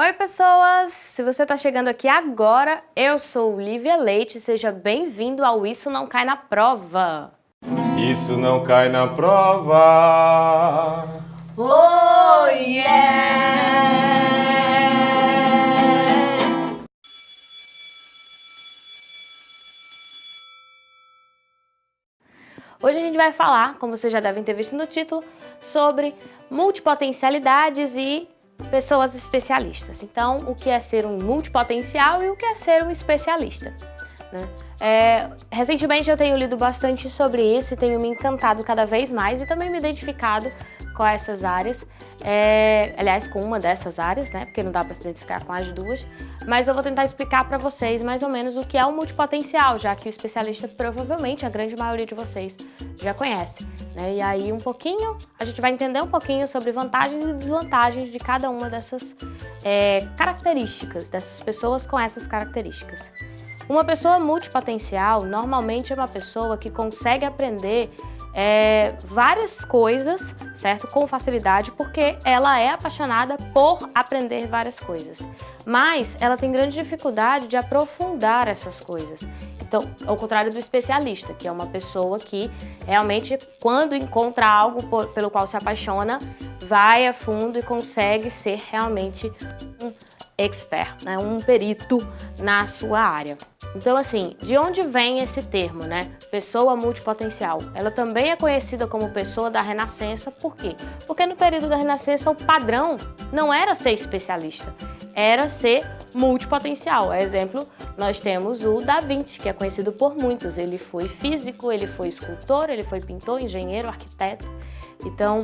Oi pessoas, se você está chegando aqui agora, eu sou Lívia Leite, seja bem-vindo ao Isso Não Cai na Prova. Isso não cai na prova. Oh yeah! Hoje a gente vai falar, como vocês já devem ter visto no título, sobre multipotencialidades e pessoas especialistas. Então, o que é ser um multipotencial e o que é ser um especialista. Né? É, recentemente eu tenho lido bastante sobre isso e tenho me encantado cada vez mais e também me identificado com essas áreas, é, aliás, com uma dessas áreas, né, porque não dá para se identificar com as duas, mas eu vou tentar explicar para vocês mais ou menos o que é o multipotencial, já que o especialista provavelmente, a grande maioria de vocês, já conhece. Né? E aí um pouquinho, a gente vai entender um pouquinho sobre vantagens e desvantagens de cada uma dessas é, características, dessas pessoas com essas características. Uma pessoa multipotencial normalmente é uma pessoa que consegue aprender é, várias coisas, certo? Com facilidade, porque ela é apaixonada por aprender várias coisas. Mas ela tem grande dificuldade de aprofundar essas coisas. Então, ao contrário do especialista, que é uma pessoa que realmente, quando encontra algo por, pelo qual se apaixona, vai a fundo e consegue ser realmente um expert, né? um perito na sua área. Então, assim, de onde vem esse termo, né? Pessoa multipotencial. Ela também é conhecida como pessoa da Renascença, por quê? Porque no período da Renascença o padrão não era ser especialista, era ser multipotencial. Exemplo, nós temos o Da Vinci, que é conhecido por muitos. Ele foi físico, ele foi escultor, ele foi pintor, engenheiro, arquiteto. Então,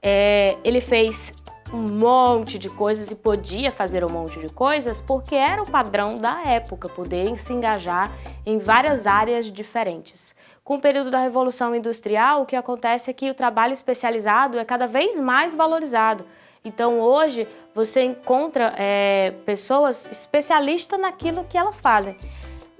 é, ele fez um monte de coisas e podia fazer um monte de coisas porque era o padrão da época, poder se engajar em várias áreas diferentes. Com o período da Revolução Industrial, o que acontece é que o trabalho especializado é cada vez mais valorizado. Então hoje você encontra é, pessoas especialistas naquilo que elas fazem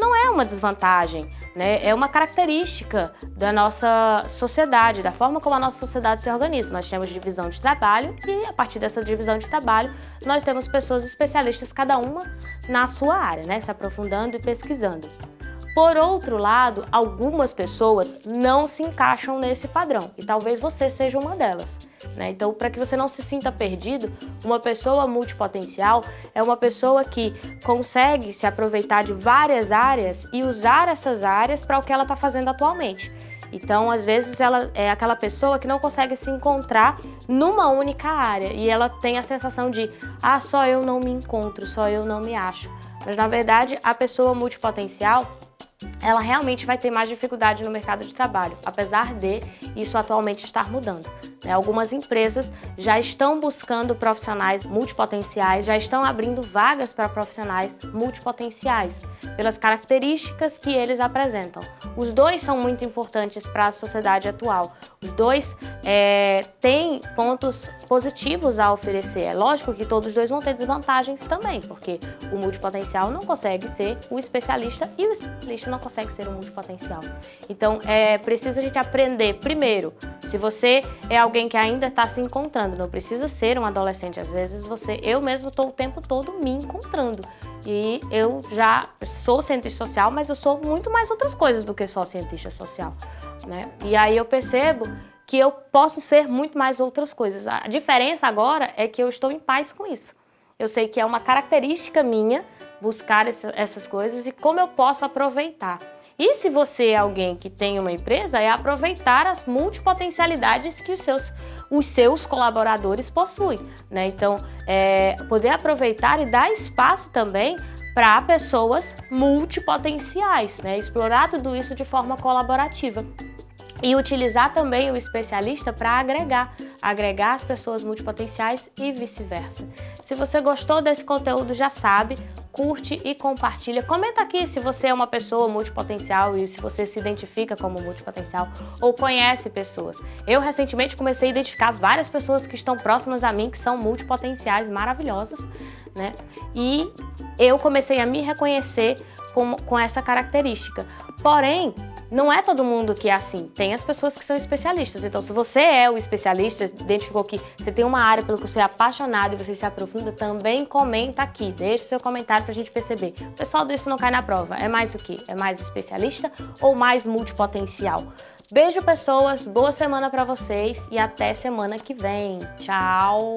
não é uma desvantagem, né? é uma característica da nossa sociedade, da forma como a nossa sociedade se organiza. Nós temos divisão de trabalho e a partir dessa divisão de trabalho nós temos pessoas especialistas, cada uma na sua área, né? se aprofundando e pesquisando. Por outro lado, algumas pessoas não se encaixam nesse padrão e talvez você seja uma delas. Né? Então, para que você não se sinta perdido, uma pessoa multipotencial é uma pessoa que consegue se aproveitar de várias áreas e usar essas áreas para o que ela está fazendo atualmente. Então, às vezes, ela é aquela pessoa que não consegue se encontrar numa única área e ela tem a sensação de ah, só eu não me encontro, só eu não me acho. Mas, na verdade, a pessoa multipotencial ela realmente vai ter mais dificuldade no mercado de trabalho, apesar de isso atualmente estar mudando. Né? Algumas empresas já estão buscando profissionais multipotenciais, já estão abrindo vagas para profissionais multipotenciais, pelas características que eles apresentam. Os dois são muito importantes para a sociedade atual. Os dois é, têm pontos positivos a oferecer. É lógico que todos os dois vão ter desvantagens também, porque o multipotencial não consegue ser o especialista e o especialista não consegue ser o multipotencial. Então, é preciso a gente aprender, primeiro, se você é alguém que ainda está se encontrando, não precisa ser um adolescente, às vezes você, eu mesmo estou o tempo todo me encontrando. E eu já sou cientista social, mas eu sou muito mais outras coisas do que só cientista social. Né? E aí eu percebo que eu posso ser muito mais outras coisas. A diferença agora é que eu estou em paz com isso. Eu sei que é uma característica minha buscar essas coisas e como eu posso aproveitar. E se você é alguém que tem uma empresa, é aproveitar as multipotencialidades que os seus, os seus colaboradores possuem. Né? Então, é, poder aproveitar e dar espaço também para pessoas multipotenciais, né? explorar tudo isso de forma colaborativa. E utilizar também o especialista para agregar, agregar as pessoas multipotenciais e vice-versa. Se você gostou desse conteúdo, já sabe, curte e compartilha. Comenta aqui se você é uma pessoa multipotencial e se você se identifica como multipotencial ou conhece pessoas. Eu recentemente comecei a identificar várias pessoas que estão próximas a mim, que são multipotenciais maravilhosas, né? E eu comecei a me reconhecer com, com essa característica. Porém, não é todo mundo que é assim. Tem as pessoas que são especialistas. Então, se você é o especialista, identificou que você tem uma área pelo que você é apaixonado e você se aprofunda, também comenta aqui. Deixe seu comentário pra gente perceber. O pessoal do Isso Não Cai na Prova é mais o quê? É mais especialista ou mais multipotencial? Beijo, pessoas. Boa semana pra vocês e até semana que vem. Tchau!